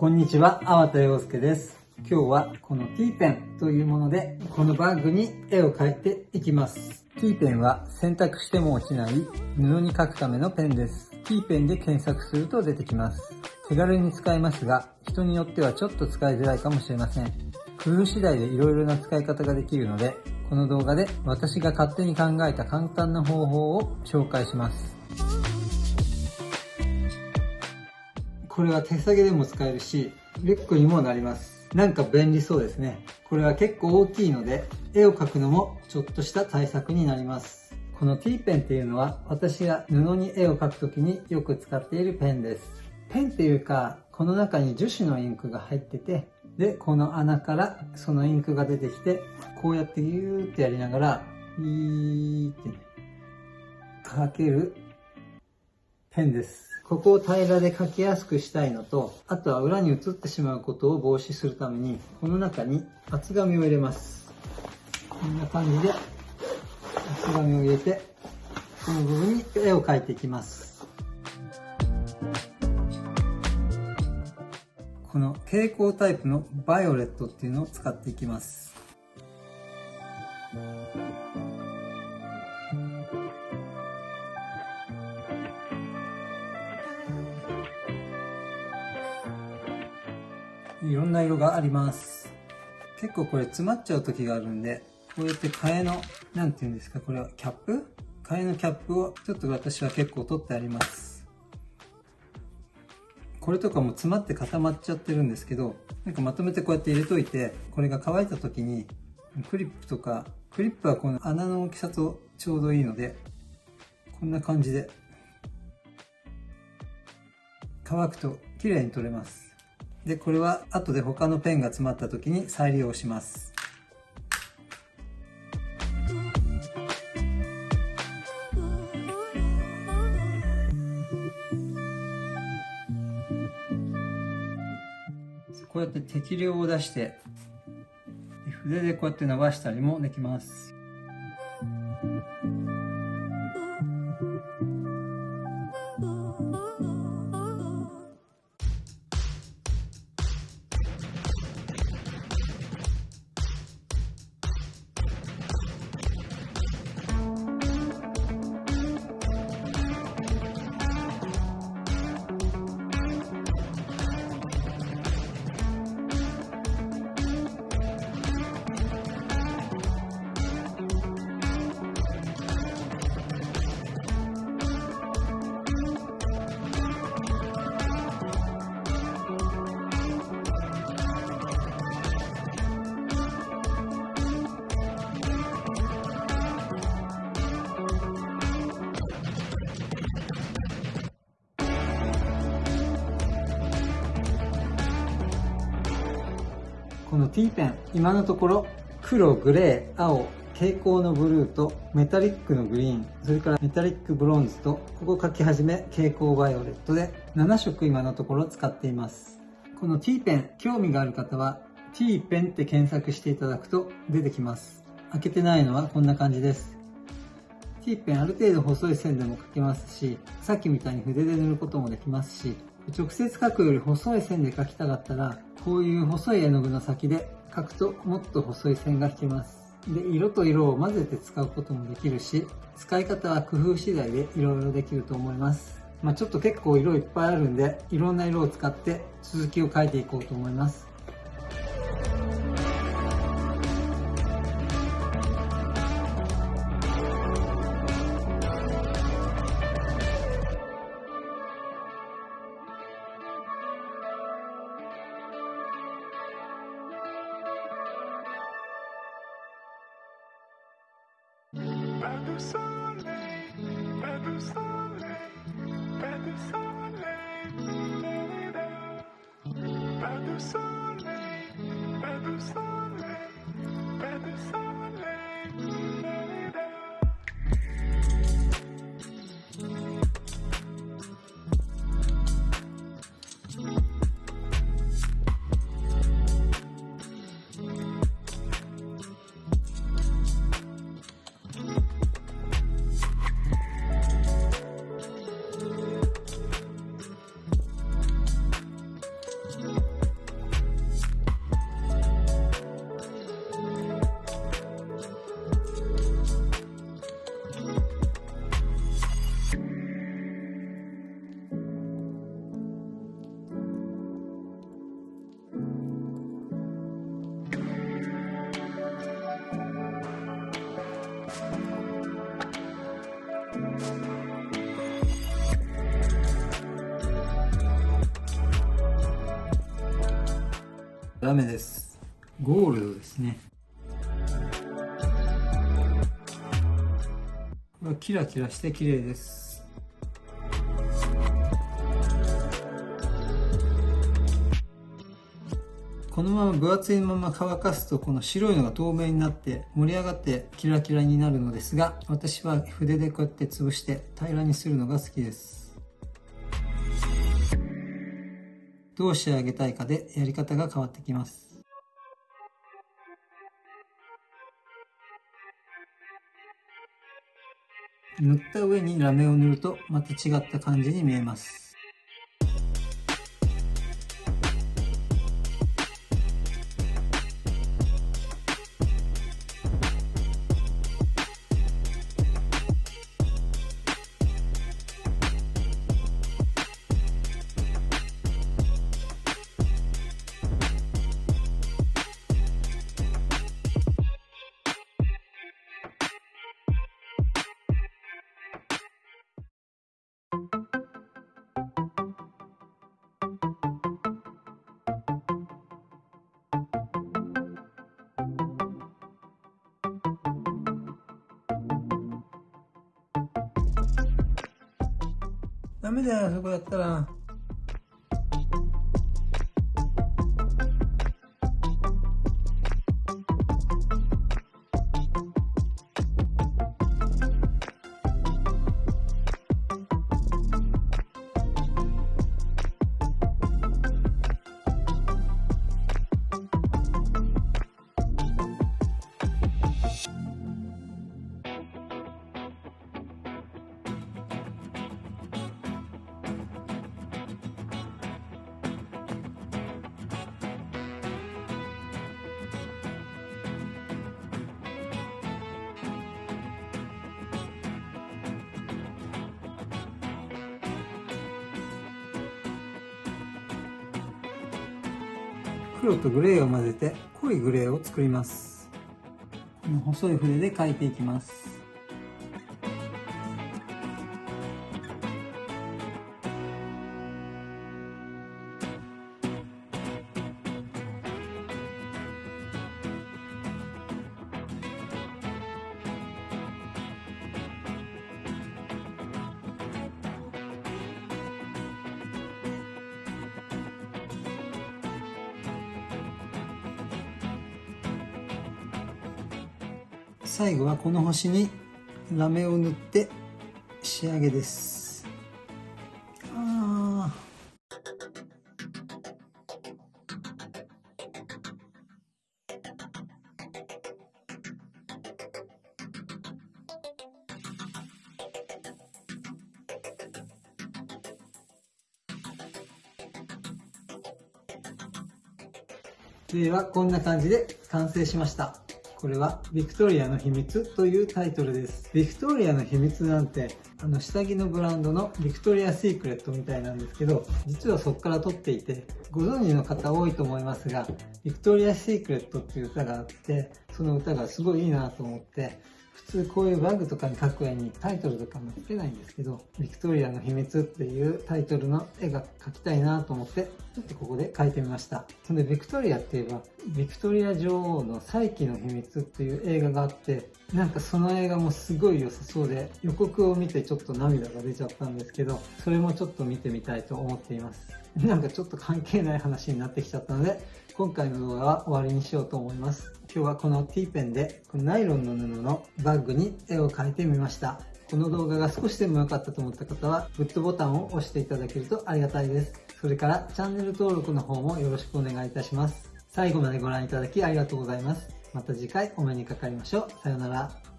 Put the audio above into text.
こんにちは、粟田洋介です。今日はこの T ペンというもので、このバッグに絵を描いていきます。T ペンは選択しても落ちない布に描くためのペンです。T ペンで検索すると出てきます。手軽に使えますが、人によってはちょっと使いづらいかもしれません。工夫次第で色々な使い方ができるので、この動画で私が勝手に考えた簡単な方法を紹介します。これは手提げでも使えるし、リュックにもなります。なんか便利そうですね。これは結構大きいので、絵を描くのもちょっとした対策になります。この T ペンっていうのは、私が布に絵を描くときによく使っているペンです。ペンっていうか、この中に樹脂のインクが入ってて、で、この穴からそのインクが出てきて、こうやってギューってやりながら、ビーって書けるペンです。ここを平らで書きやすくしたいのと、あとは裏に写ってしまうことを防止するために、この中に厚紙を入れます。こんな感じで厚紙を入れて、この部分に絵を描いていきます。この蛍光タイプのバイオレットっていうのを使っていきます。ろんな色があります。結構これ詰まっちゃう時があるんで、こうやって替えの、なんて言うんですか、これはキャップ？替えのキャップをちょっと私は結構取ってあります。これとかも詰まって固まっちゃってるんですけど、なんかまとめてこうやって入れといて、これが乾いた時に、クリップとか、クリップはこの穴の大きさとちょうどいいので、こんな感じで、乾くと綺麗に取れます。で、これは後で他のペンが詰まった時に再利用します。こうやって適量を出して筆でこうやって伸ばしたりもできます。この T ペン、今のところ黒、グレー、青、蛍光のブルーとメタリックのグリーン、それからメタリックブロンズと、ここ書き始め蛍光バイオレットで7色今のところ使っています。この T ペン、興味がある方は T ペンって検索していただくと出てきます。開けてないのはこんな感じです。T ペンある程度細い線でも書けますし、さっきみたいに筆で塗ることもできますし、直接書くより細い線で描きたかったら、こういう細い絵の具の先で描くともっと細い線が引けます。で、色と色を混ぜて使うこともできるし、使い方は工夫次第で色々できると思います。まあ、ちょっと結構色いっぱいあるんで、いろんな色を使って続きを描いていこうと思います。Pas de soleil, pas de soleil, pas de soleil. ダメです。ゴールドですね。これはキラキラして綺麗です。このまま分厚いまま乾かすとこの白いのが透明になって盛り上がってキラキラになるのですが私は筆でこうやって潰して平らにするのが好きですどう仕上げたいかでやり方が変わってきます。塗った上にラメを塗るとまた違った感じに見えます。ダメだよ、そこやったら。黒とグレーを混ぜて濃いグレーを作ります。この細い筆で描いていきます。最後はこの星にラメを塗って仕上げです。あではこんな感じで完成しました。これはビクトリアの秘密というタイトルです。ビクトリアの秘密なんて、あの下着のブランドのビクトリア・シークレットみたいなんですけど、実はそこから取っていて、ご存知の方多いと思いますが、ビクトリア・シークレットっていう歌があって、その歌がすごいいいなと思って、普通こういうバッグとかに描く絵にタイトルとかもつけないんですけど、ビクトリアの秘密っていうタイトルの絵が描きたいなと思って、ちょっとここで描いてみました。それでビクトリアって言えば、ビクトリア女王の再起の秘密っていう映画があって、なんかその映画もすごい良さそうで、予告を見てちょっと涙が出ちゃったんですけど、それもちょっと見てみたいと思っています。なんかちょっと関係ない話になってきちゃったので、今回の動画は終わりにしようと思います。今日はこの T ペンでこのナイロンの布のバッグに絵を描いてみました。この動画が少しでも良かったと思った方はグッドボタンを押していただけるとありがたいです。それからチャンネル登録の方もよろしくお願いいたします。最後までご覧いただきありがとうございます。また次回お目にかかりましょう。さようなら。